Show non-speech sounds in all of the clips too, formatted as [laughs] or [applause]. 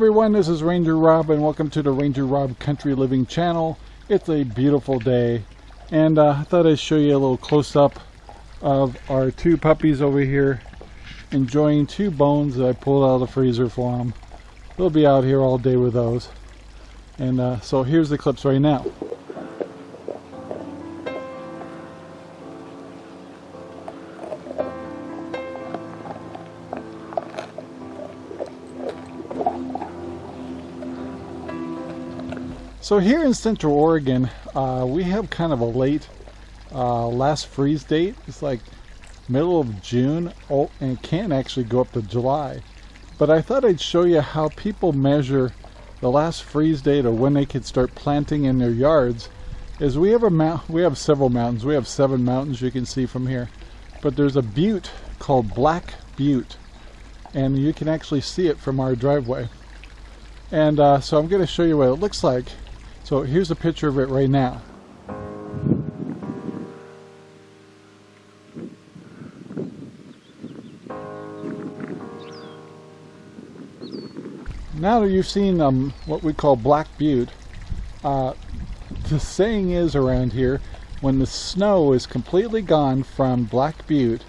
everyone, this is Ranger Rob and welcome to the Ranger Rob Country Living channel. It's a beautiful day and uh, I thought I'd show you a little close-up of our two puppies over here enjoying two bones that I pulled out of the freezer for them. They'll be out here all day with those. And uh, so here's the clips right now. So here in Central Oregon, uh, we have kind of a late uh, last freeze date. It's like middle of June oh, and it can actually go up to July. But I thought I'd show you how people measure the last freeze date or when they could start planting in their yards. Is we have a mount, we have several mountains. We have seven mountains you can see from here. But there's a butte called Black Butte, and you can actually see it from our driveway. And uh, so I'm going to show you what it looks like so here's a picture of it right now. Now that you've seen um, what we call Black Butte, uh, the saying is around here, when the snow is completely gone from Black Butte,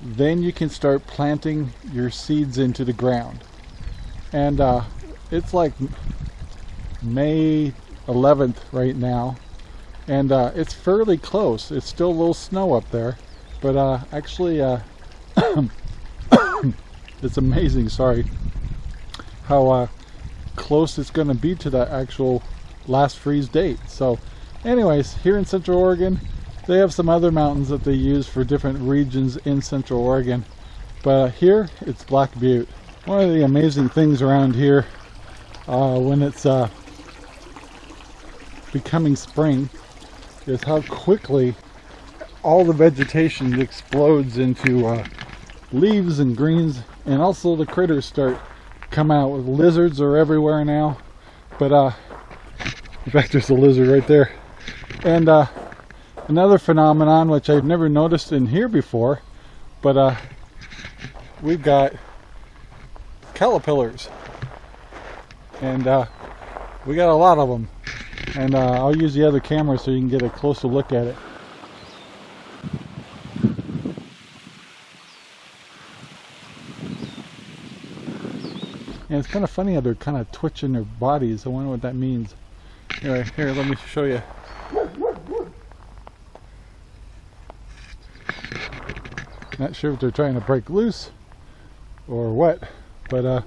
then you can start planting your seeds into the ground. And uh, it's like May 11th right now. And uh, it's fairly close. It's still a little snow up there. But uh, actually uh, [coughs] it's amazing sorry how uh, close it's going to be to that actual last freeze date. So anyways here in Central Oregon they have some other mountains that they use for different regions in Central Oregon. But here it's Black Butte. One of the amazing things around here uh, when it's uh, becoming spring is how quickly all the vegetation explodes into uh, leaves and greens. And also the critters start come out with lizards are everywhere now. But uh in fact there's a lizard right there. And uh another phenomenon which I've never noticed in here before but uh we've got caterpillars. And uh we got a lot of them and uh, I'll use the other camera so you can get a closer look at it. And it's kind of funny how they're kind of twitching their bodies. I wonder what that means. Anyway, here, let me show you. Not sure if they're trying to break loose or what, but uh,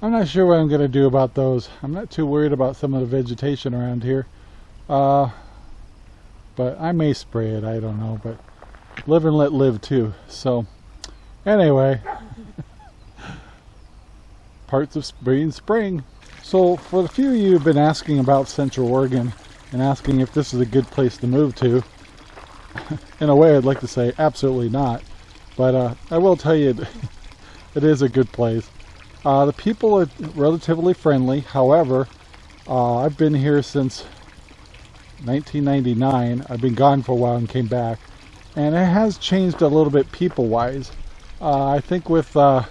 I'm not sure what I'm going to do about those. I'm not too worried about some of the vegetation around here. Uh, but I may spray it, I don't know. But live and let live too. So anyway, [laughs] parts of spring spring. So for the few of you who've been asking about Central Oregon and asking if this is a good place to move to, [laughs] in a way I'd like to say absolutely not. But uh, I will tell you [laughs] it is a good place. Uh, the people are relatively friendly. However, uh, I've been here since 1999. I've been gone for a while and came back. And it has changed a little bit people-wise. Uh, I think with uh,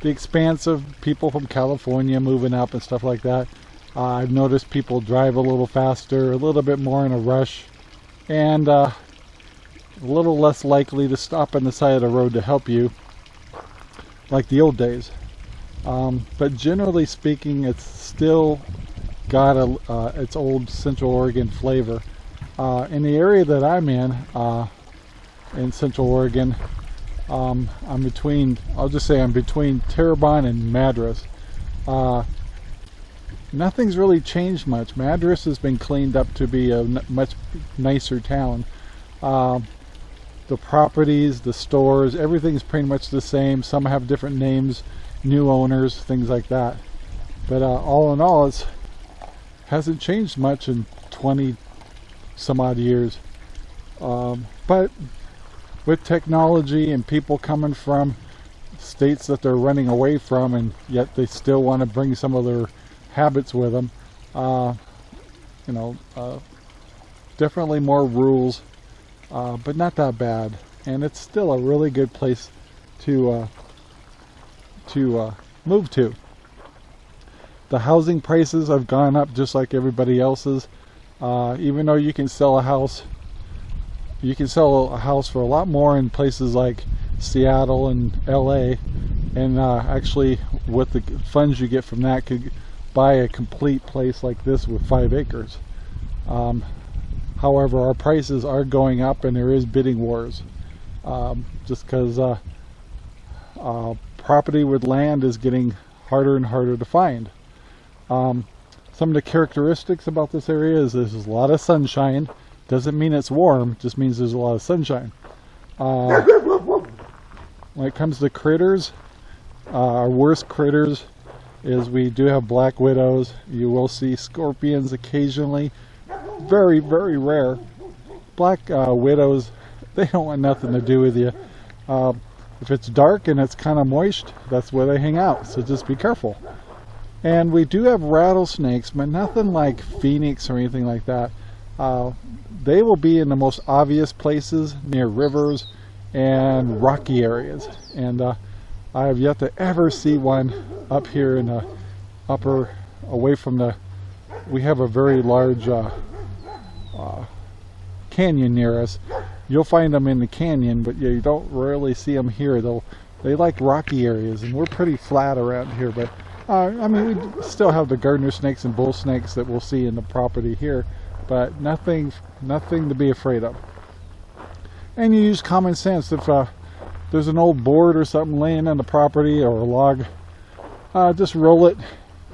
the expanse of people from California moving up and stuff like that, uh, I've noticed people drive a little faster, a little bit more in a rush, and uh, a little less likely to stop on the side of the road to help you like the old days. Um, but generally speaking, it's still got a, uh, its old Central Oregon flavor. Uh, in the area that I'm in, uh, in Central Oregon, um, I'm between, I'll just say I'm between Terrebonne and Madras. Uh, nothing's really changed much. Madras has been cleaned up to be a much nicer town. Um, the properties, the stores, everything's pretty much the same. Some have different names new owners, things like that. But uh, all in all, it hasn't changed much in 20 some odd years. Um, but with technology and people coming from states that they're running away from and yet they still want to bring some of their habits with them, uh, you know, uh, definitely more rules, uh, but not that bad. And it's still a really good place to uh, to uh, move to. the housing prices have gone up just like everybody else's. Uh, even though you can sell a house, you can sell a house for a lot more in places like Seattle and LA. And uh, actually, with the funds you get from that, could buy a complete place like this with five acres. Um, however, our prices are going up and there is bidding wars. Um, just because uh, uh, property with land is getting harder and harder to find. Um, some of the characteristics about this area is there's a lot of sunshine. Doesn't mean it's warm, just means there's a lot of sunshine. Uh, when it comes to critters, uh, our worst critters is we do have black widows. You will see scorpions occasionally. Very, very rare. Black uh, widows, [laughs] they don't want nothing to do with you. Uh, if it's dark and it's kind of moist, that's where they hang out. So just be careful. And we do have rattlesnakes, but nothing like phoenix or anything like that. Uh, they will be in the most obvious places near rivers and rocky areas. And uh, I have yet to ever see one up here in the upper, away from the, we have a very large uh, uh, canyon near us. You'll find them in the canyon, but you don't rarely see them here. They'll, they like rocky areas, and we're pretty flat around here, but uh, I mean, we still have the gardener snakes and bull snakes that we'll see in the property here, but nothing, nothing to be afraid of. And you use common sense. If uh, there's an old board or something laying on the property or a log, uh, just roll it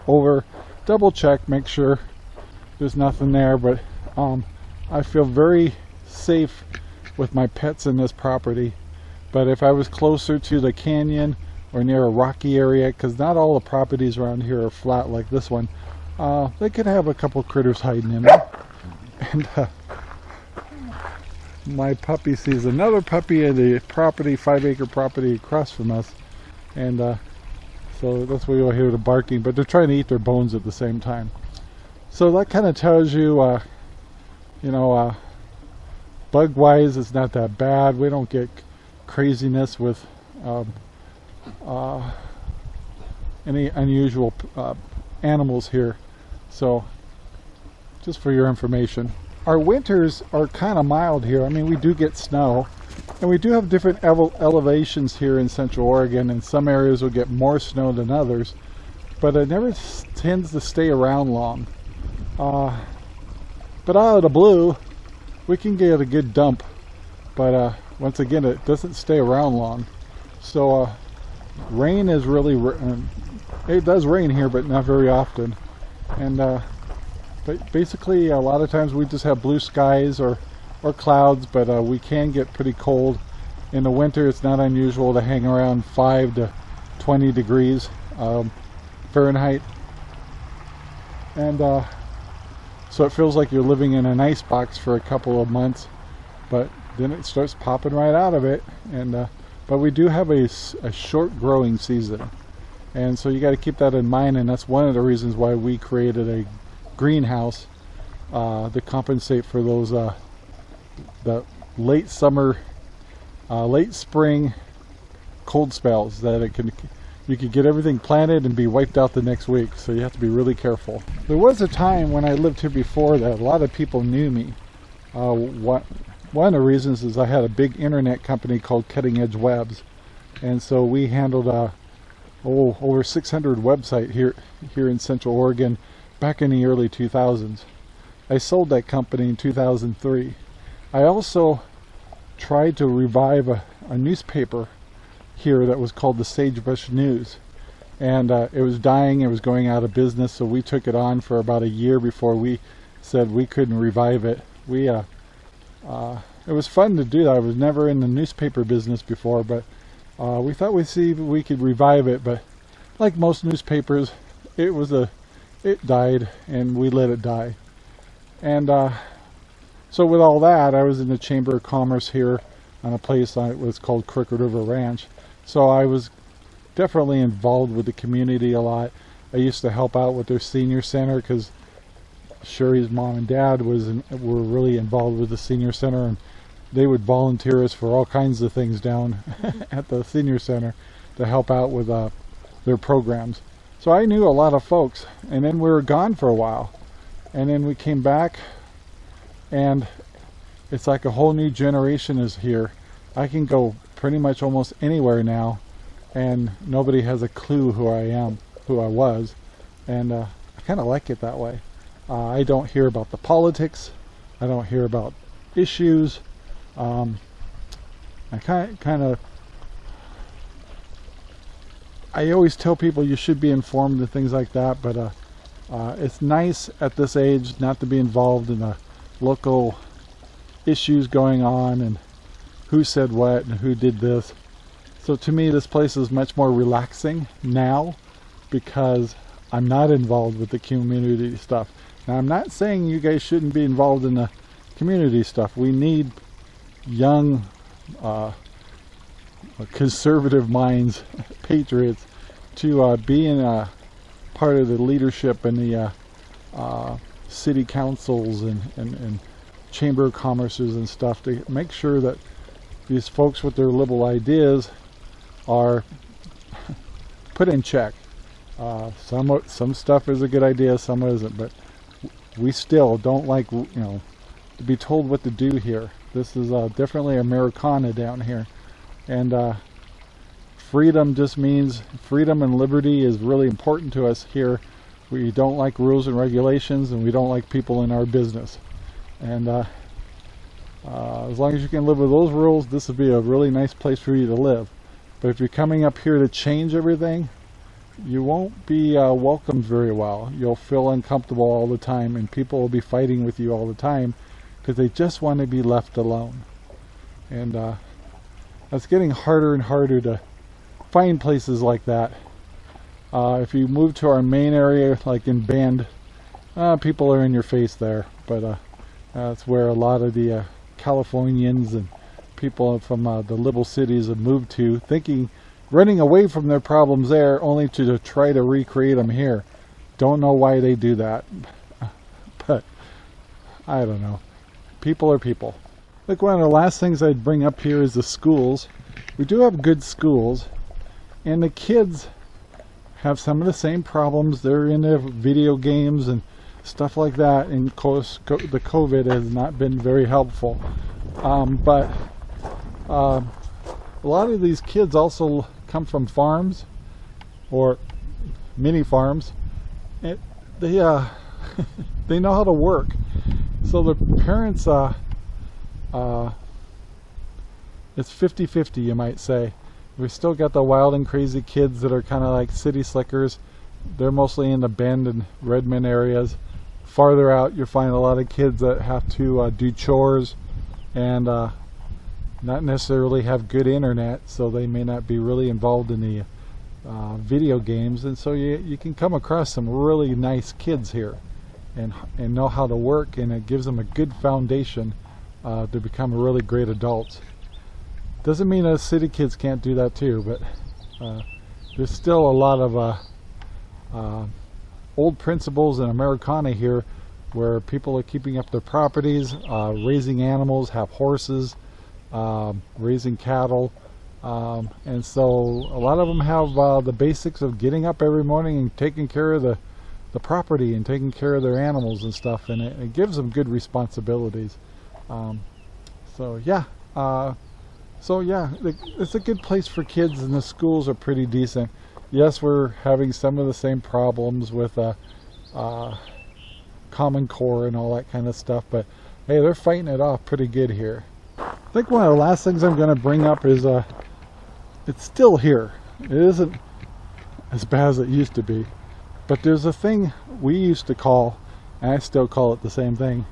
over, double check, make sure there's nothing there. But um, I feel very safe with my pets in this property. But if I was closer to the canyon or near a rocky area because not all the properties around here are flat like this one uh, they could have a couple critters hiding in there. And uh, my puppy sees another puppy in the property five acre property across from us. And uh, so that's why you'll hear the barking but they're trying to eat their bones at the same time. So that kind of tells you uh, you know uh, bug wise it's not that bad we don't get craziness with um, uh, any unusual uh, animals here. So just for your information. Our winters are kind of mild here. I mean, we do get snow. And we do have different ele elevations here in Central Oregon. and some areas will get more snow than others. But it never tends to stay around long. Uh, but out of the blue, we can get a good dump. But uh, once again, it doesn't stay around long. So uh, rain is really um, it does rain here but not very often and uh, but basically a lot of times we just have blue skies or or clouds but uh, we can get pretty cold in the winter it's not unusual to hang around 5 to 20 degrees um, Fahrenheit and uh, so it feels like you're living in an ice box for a couple of months but then it starts popping right out of it and uh, but we do have a, a short growing season. And so you got to keep that in mind. And that's one of the reasons why we created a greenhouse uh, to compensate for those uh, the late summer, uh, late spring cold spells that it can you could get everything planted and be wiped out the next week so you have to be really careful there was a time when I lived here before that a lot of people knew me uh, what one of the reasons is I had a big internet company called Cutting Edge Webs and so we handled uh, oh, over 600 website here here in Central Oregon back in the early 2000s. I sold that company in 2003. I also tried to revive a, a newspaper here that was called the Sagebrush News and uh, it was dying it was going out of business so we took it on for about a year before we said we couldn't revive it we uh, uh, it was fun to do that. I was never in the newspaper business before, but uh, we thought we'd see if we could revive it. But like most newspapers, it was a, it died, and we let it die. And uh, so with all that, I was in the Chamber of Commerce here on a place that was called Crooked River Ranch. So I was definitely involved with the community a lot. I used to help out with their senior center because Sherry's mom and dad was in, were really involved with the senior center and they would volunteer us for all kinds of things down [laughs] at the senior center to help out with uh, their programs. So I knew a lot of folks, and then we were gone for a while, and then we came back, and it's like a whole new generation is here. I can go pretty much almost anywhere now, and nobody has a clue who I am, who I was, and uh, I kind of like it that way. Uh, I don't hear about the politics. I don't hear about issues. Um, I kind of I always tell people you should be informed and things like that, but uh, uh, it's nice at this age not to be involved in the local issues going on and who said what and who did this. So to me, this place is much more relaxing now because I'm not involved with the community stuff. Now, I'm not saying you guys shouldn't be involved in the community stuff. We need young, uh, conservative minds, [laughs] patriots, to uh, be in a part of the leadership in the uh, uh, city councils and, and, and chamber of commerces and stuff to make sure that these folks with their liberal ideas are put in check. Uh, some some stuff is a good idea, some isn't, but we still don't like you know to be told what to do here. This is uh, definitely Americana down here. And uh, freedom just means freedom and liberty is really important to us here. We don't like rules and regulations and we don't like people in our business. And uh, as long as you can live with those rules, this would be a really nice place for you to live. But if you're coming up here to change everything, you won't be uh, welcomed very well. You'll feel uncomfortable all the time and people will be fighting with you all the time because they just want to be left alone. And uh, it's getting harder and harder to find places like that. Uh, if you move to our main area, like in Bend, uh, people are in your face there. But uh, that's where a lot of the Californians and people from uh, the little cities have moved to, thinking, running away from their problems there, only to, to try to recreate them here. Don't know why they do that, [laughs] but I don't know people are people. Like one of the last things I'd bring up here is the schools. We do have good schools, and the kids have some of the same problems. They're in their video games and stuff like that, and of course the COVID has not been very helpful. Um, but uh, a lot of these kids also come from farms or mini farms. and they uh, [laughs] they know how to work so the parents, uh, uh, it's 50-50 you might say. We still got the wild and crazy kids that are kind of like city slickers. They're mostly in the Bend and Redmond areas. Farther out you'll find a lot of kids that have to uh, do chores and uh, not necessarily have good internet so they may not be really involved in the uh, video games and so you, you can come across some really nice kids here and, and know how to work and it gives them a good foundation uh, to become a really great adults. Doesn't mean that city kids can't do that too, but uh, there's still a lot of uh old principles in Americana here where people are keeping up their properties, uh, raising animals, have horses, um, raising cattle, um, and so a lot of them have uh, the basics of getting up every morning and taking care of the the property and taking care of their animals and stuff and it, it gives them good responsibilities. Um, so yeah uh, so yeah it's a good place for kids and the schools are pretty decent yes we're having some of the same problems with uh, uh, Common Core and all that kind of stuff but hey they're fighting it off pretty good here I think one of the last things I'm going to bring up is uh, it's still here it isn't as bad as it used to be but there's a thing we used to call, and I still call it the same thing,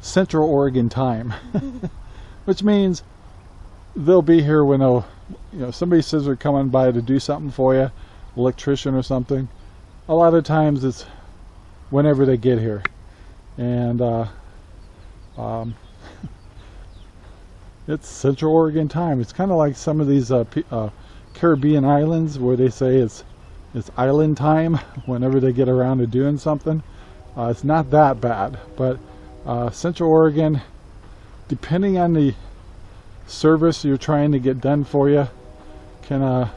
Central Oregon time. [laughs] Which means they'll be here when they'll, you know, somebody says they're coming by to do something for you, electrician or something. A lot of times it's whenever they get here. And uh, um, [laughs] it's Central Oregon time. It's kind of like some of these uh, uh, Caribbean islands where they say it's it's island time [laughs] whenever they get around to doing something. Uh, it's not that bad, but uh, Central Oregon, depending on the service you're trying to get done for you, can uh,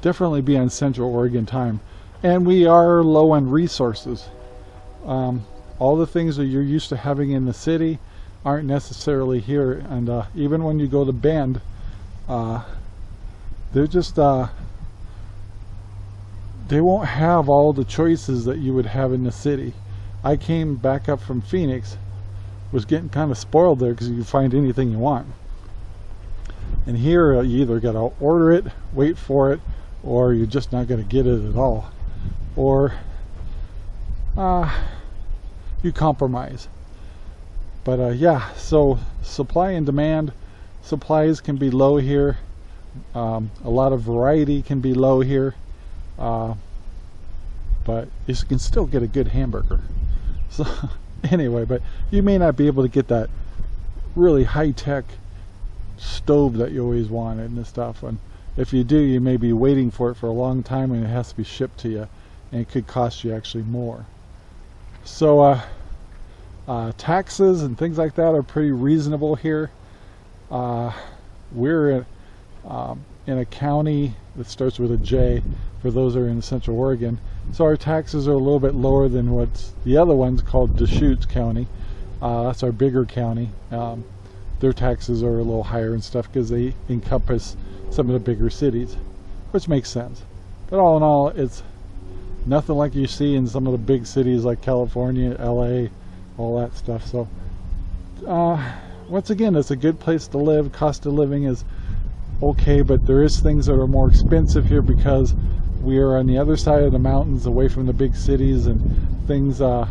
definitely be on Central Oregon time. and we are low on resources. Um, all the things that you're used to having in the city aren't necessarily here and uh, even when you go to Bend uh, they're just uh, they won't have all the choices that you would have in the city I came back up from Phoenix was getting kind of spoiled there because you can find anything you want and here uh, you either got to order it wait for it or you're just not going to get it at all or uh, you compromise. But uh, yeah, so supply and demand, supplies can be low here. Um, a lot of variety can be low here. Uh, but you can still get a good hamburger. [laughs] So anyway, but you may not be able to get that really high-tech stove that you always wanted and stuff. And if you do, you may be waiting for it for a long time and it has to be shipped to you. And it could cost you actually more. So uh, uh, taxes and things like that are pretty reasonable here. Uh, we're in, um, in, a county that starts with a J for those that are in Central Oregon. So our taxes are a little bit lower than what's the other one's called Deschutes County. Uh, that's our bigger county. Um, their taxes are a little higher and stuff because they encompass some of the bigger cities, which makes sense. But all in all, it's nothing like you see in some of the big cities like California, LA, all that stuff. So, uh, once again, it's a good place to live. Cost of living is okay, but there is things that are more expensive here because we are on the other side of the mountains away from the big cities and things uh,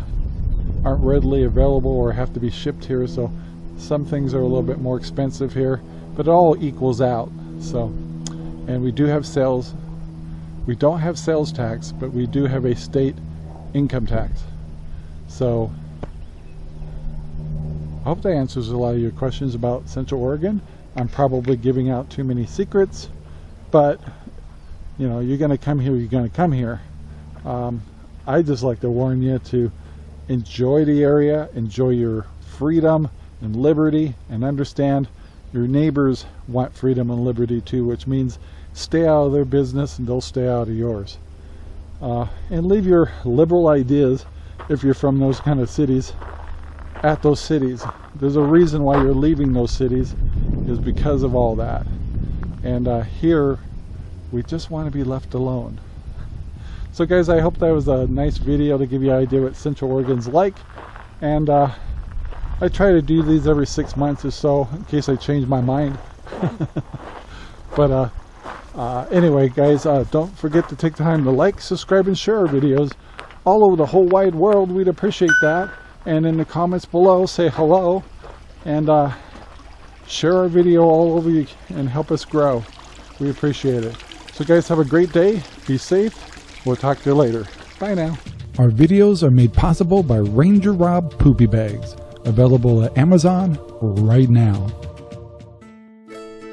aren't readily available or have to be shipped here. So some things are a little bit more expensive here, but it all equals out. So, and we do have sales we don't have sales tax, but we do have a state income tax. So I hope that answers a lot of your questions about Central Oregon. I'm probably giving out too many secrets, but you know, you're going to come here, you're going to come here. Um, I just like to warn you to enjoy the area, enjoy your freedom and liberty, and understand your neighbors want freedom and liberty too, which means stay out of their business and they'll stay out of yours. Uh, and leave your liberal ideas, if you're from those kind of cities, at those cities. There's a reason why you're leaving those cities, is because of all that. And uh, here, we just want to be left alone. So guys, I hope that was a nice video to give you an idea what Central Oregon's like. And uh, I try to do these every six months or so, in case I change my mind. [laughs] but uh, uh, anyway, guys, uh, don't forget to take time to like, subscribe, and share our videos all over the whole wide world. We'd appreciate that. And in the comments below, say hello and uh, share our video all over you and help us grow. We appreciate it. So guys, have a great day. Be safe. We'll talk to you later. Bye now. Our videos are made possible by Ranger Rob Poopy Bags, available at Amazon right now.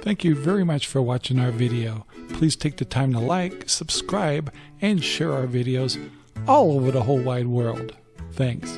Thank you very much for watching our video. Please take the time to like, subscribe, and share our videos all over the whole wide world. Thanks.